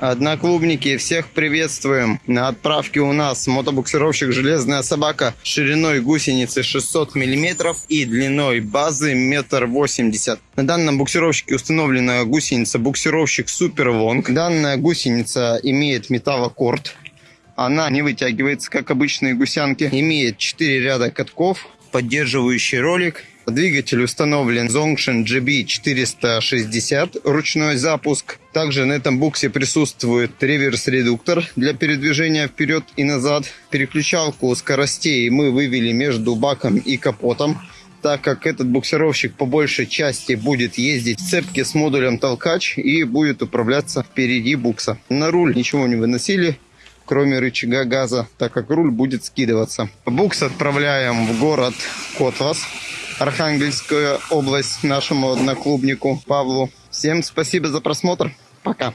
Одноклубники, всех приветствуем. На отправке у нас мотобуксировщик «Железная собака» шириной гусеницы 600 мм и длиной базы метр восемьдесят. На данном буксировщике установлена гусеница буксировщик Супер Лонг. Данная гусеница имеет металлокорд. Она не вытягивается, как обычные гусянки. Имеет 4 ряда катков, поддерживающий ролик. Двигатель установлен Zongshin GB460, ручной запуск. Также на этом буксе присутствует реверс-редуктор для передвижения вперед и назад. Переключалку скоростей мы вывели между баком и капотом так как этот буксировщик по большей части будет ездить в цепке с модулем толкач и будет управляться впереди букса. На руль ничего не выносили, кроме рычага газа, так как руль будет скидываться. Букс отправляем в город Котлас, Архангельская область, нашему одноклубнику Павлу. Всем спасибо за просмотр. Пока.